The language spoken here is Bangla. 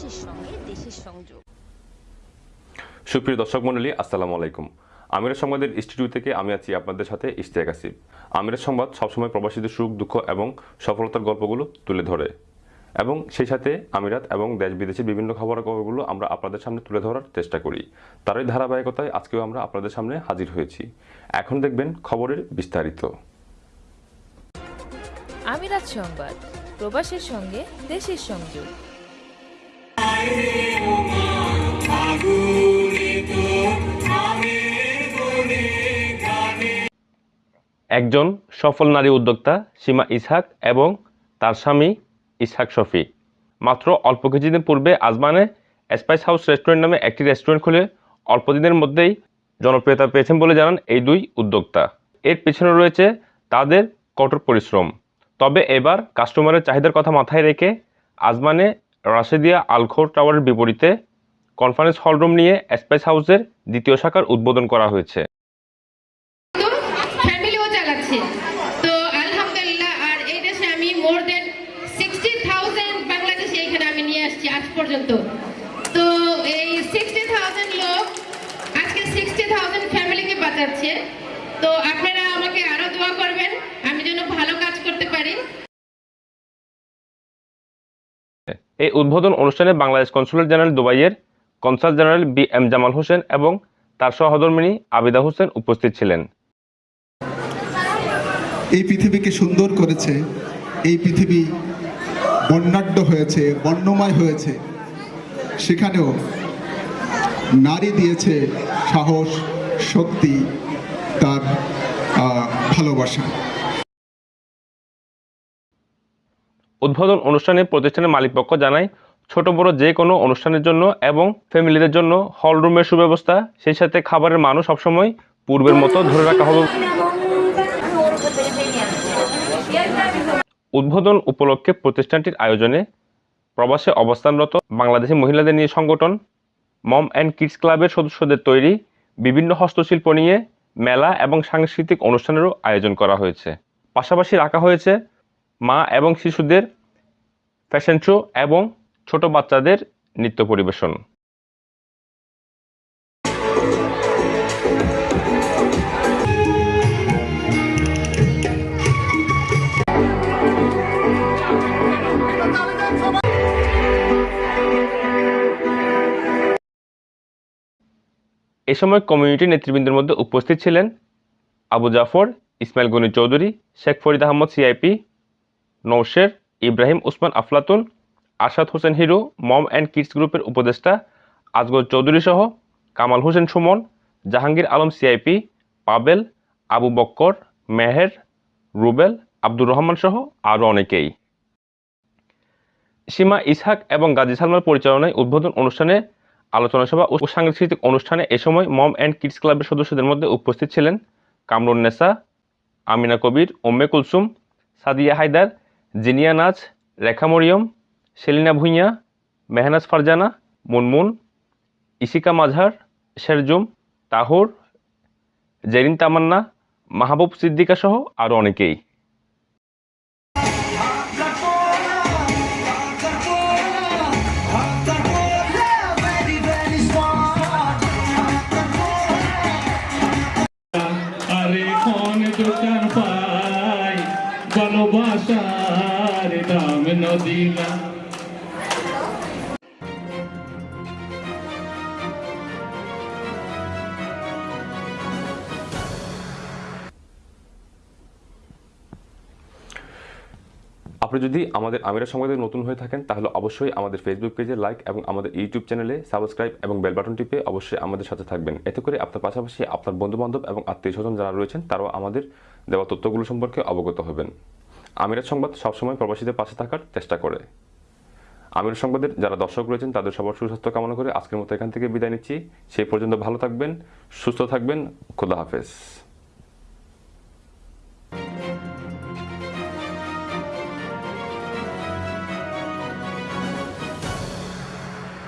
প্রবাসীর সঙ্গে দেশের সংযোগ। সুপ্রিয় দর্শক মণ্ডলী আসসালামু আলাইকুম। আমিরের সংবাদের স্টুডিও থেকে আমি আছি আপনাদের সাথে ইশতিয়াক আসিফ। আমিরের সংবাদ সবসময় প্রবাসীদের সুখ দুঃখ এবং সফলতার গল্পগুলো তুলে ধরে। এবং সেই সাথে আমিরাত এবং দেশ বিদেশের বিভিন্ন খবরের খবরগুলো আমরা আপনাদের সামনে তুলে ধরার চেষ্টা করি। তারই ধারাবাহিকতায় আজকেও আমরা আপনাদের সামনে হাজির হয়েছি। এখন দেখবেন খবরের বিস্তারিত। আমিরাত সংবাদ প্রবাসের সঙ্গে দেশের সংযোগ। একজন সফল নারী উদ্যোক্তা সীমা ইসহাক এবং তার স্বামী ইসহাক শফি। মাত্র অল্প কিছুদিন পূর্বে আজমানে স্পাইস হাউস রেস্টুরেন্ট নামে একটি রেস্টুরেন্ট খুলে অল্প দিনের মধ্যেই জনপ্রিয়তা পেয়েছেন বলে জানান এই দুই উদ্যোক্তা। এর পিছনে রয়েছে তাদের কঠোর পরিশ্রম। তবে এবার কাস্টমারের চাহিদার কথা মাথায় রেখে আজমানে রাশেদিয়া আলখোর টাওয়ারের বিপরীতে কনফারেন্স হলরুম নিয়ে স্পাইস হাউসের দ্বিতীয় শাখার উদ্বোধন করা হয়েছে। পর্যন্ত। তো এই সিক্সটি থাউজেন্ড লোক, আজকে সিক্সটি থাউজেন্ড ফ্যামিলিকে বাঁচাচ্ছে। তো আপনারা আমাকে আরও দোয়া করবেন। এই উদ্বোধন অনুষ্ঠানে বাংলাদেশ কনসুলেট জেনারেল দুবাইয়ের consul general B M Jamal Hossain এবং তার সহধর্মিনী আবিদা হোসেন উপস্থিত ছিলেন। এই পৃথিবীকে সুন্দর করেছে, এই পৃথিবী বর্ণাঢ্য হয়েছে, বর্ণময় হয়েছে। সেখানেও নারী দিয়েছে সাহস, শক্তি, তার ভালোবাসা। উদ্বোধন অনুষ্ঠানে প্রতিষ্ঠানের মালিকপক্ষ জানায়, ছোট বড় যে কোনো অনুষ্ঠানের জন্য এবং ফ্যামিলিদের জন্য হল রুমের সুব্যবস্থা, সেই সাথে খাবারের মানও সবসময় পূর্বের মতো ধরে রাখা হবে। উদ্বোধন উপলক্ষে প্রতিষ্ঠানটির আয়োজনে প্রবাসে অবস্থানরত বাংলাদেশি মহিলাদের নিয়ে সংগঠন, মম অ্যান্ড কিডস ক্লাবের সদস্যদের তৈরি বিভিন্ন হস্তশিল্প নিয়ে মেলা এবং সাংস্কৃতিক অনুষ্ঠানেরও আয়োজন করা হয়েছে। পাশাপাশি রাখা হয়েছে মা এবং শিশুদের ফ্যাশন শো এবং ছোট বাচ্চাদের নৃত্য পরিবেশন। এ সময় কমিউনিটি নেতৃবৃন্দের মধ্যে উপস্থিত ছিলেন Abu Jafar, Ismail Gani Chowdhury, Sheikh Farid Ahmed CIP Nousher Ibrahim, Usman, Aflatun, Arshad Hossain Hiro, mom and kids গ্রুপের উপদেষ্টা, আজগর চৌধুরী সহ কামাল হোসেন সুমন, জাহাঙ্গীর আলম সিআইপি পাবেল, আবু বক্কর, মেহের, রুবেল, আব্দুর রহমান সহ আরও অনেকেই। সীমা ইসহাক এবং গাজী সালমার পরিচালনায় উদ্বোধন অনুষ্ঠানে আলোচনা সভা ও সাংস্কৃতিক অনুষ্ঠানে এ সময় মম অ্যান্ড কিডস ক্লাবের সদস্যদের মধ্যে উপস্থিত ছিলেন কামরুন নেসা, আমিনা কবির ওম্মে কুলসুম, সাদিয়া হায়দার জিনিয়া নাচ, রেখা মরিয়ম, সেলিনা ভুঁইয়া, মেহনাজ ফারজানা, মুনমুন, ইশিকা মাঝার শেরজুম, তাহুর, জেরিন তামান্না, মাহবুব সিদ্দিকা সহ আরও অনেকেই। ভালোবাসার আপনি যদি আমাদের আমিরা সংবাদে নতুন হয়ে থাকেন, তাহলে অবশ্যই আমাদের ফেসবুক পেজে লাইক এবং আমাদের ইউটিউব চ্যানেলে সাবস্ক্রাইব এবং বেল বাটন টিপে অবশ্যই আমাদের সাথে থাকবেন। এতে করে আপনার পাশাপাশি আপনার বন্ধুবান্ধব এবং আত্মীয় স্বজন যারা রয়েছেন, তারাও আমাদের দেওয়া তথ্যগুলো সম্পর্কে অবগত হবেন। আমিরাত সংবাদ সবসময় প্রবাসীদের পাশে থাকার চেষ্টা করে। আমির সংবাদের যারা দর্শক রয়েছেন, তাদের সবার সুস্বাস্থ্য কামনা করে আজকের মতো এখান থেকে বিদায় নিচ্ছি। সেই পর্যন্ত ভালো থাকবেন, সুস্থ থাকবেন। খোদা হাফেজ।